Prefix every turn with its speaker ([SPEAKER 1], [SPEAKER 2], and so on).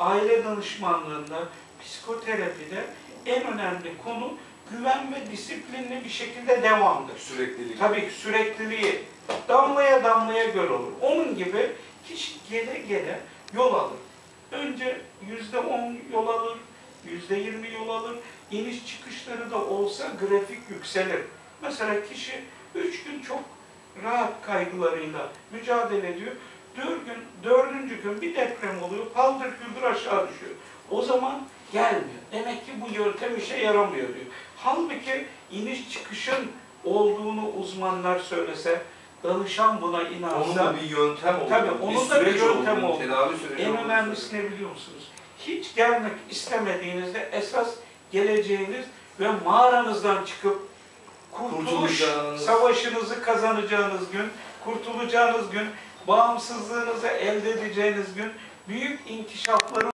[SPEAKER 1] aile danışmanlığında, psikoterapide en önemli konu güven ve disiplinli bir şekilde devamdır.
[SPEAKER 2] Süreklilik.
[SPEAKER 1] Tabii ki sürekliliği damlaya damlaya göl olur. Onun gibi kişi gele gele yol alır. Önce yüzde on yol alır, yüzde yirmi yol alır. İniş çıkışları da olsa grafik yükselir. Mesela kişi üç gün çok rahat kaygılarıyla mücadele ediyor. Dört gün, dördüncü gün bir deprem oluyor, paldır küldür aşağı düşüyor. O zaman gelmiyor. Demek ki bu yöntem işe yaramıyor diyor. Halbuki iniş çıkışın olduğunu uzmanlar söylese, danışan buna
[SPEAKER 2] Onun
[SPEAKER 1] inansa,
[SPEAKER 2] da bir yöntem olduğunu,
[SPEAKER 1] Tabii, onun da bir yöntem
[SPEAKER 2] süreci
[SPEAKER 1] en önemlisi ne biliyor musunuz? Hiç gelmek istemediğinizde esas geleceğiniz ve mağaranızdan çıkıp kurtuluş savaşınızı kazanacağınız gün, kurtulacağınız gün, bağımsızlığınızı elde edeceğiniz gün, büyük inkişafların